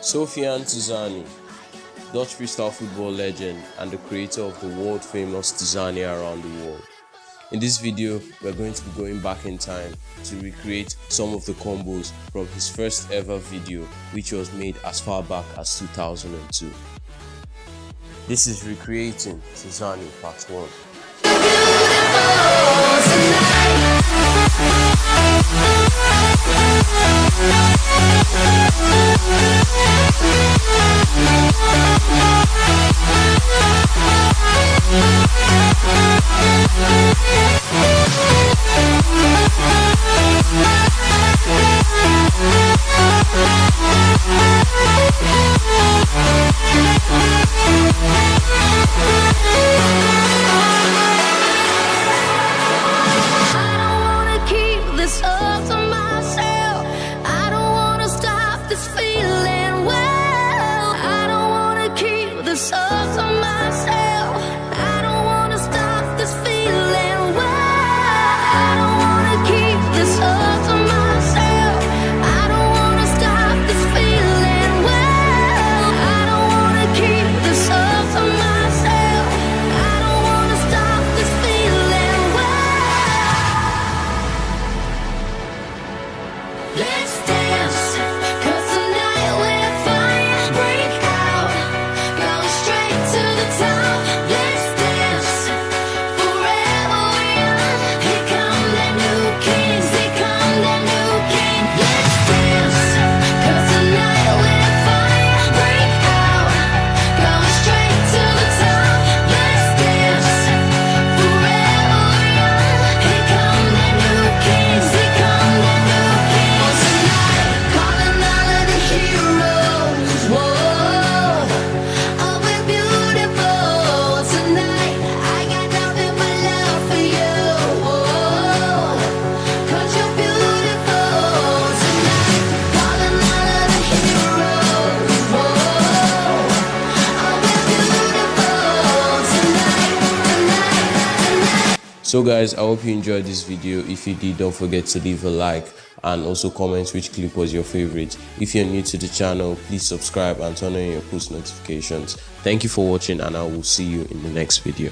Sofiane Touzani, Dutch freestyle football legend and the creator of the world famous Tizania around the world. In this video, we're going to be going back in time to recreate some of the combos from his first ever video which was made as far back as 2002. This is Recreating Touzani Part 1. Thank so guys i hope you enjoyed this video. If you did don't forget to leave a like and also comment which clip was your favorite. If you're new to the channel please subscribe and turn on your post notifications. Thank you for watching and i will see you in the next video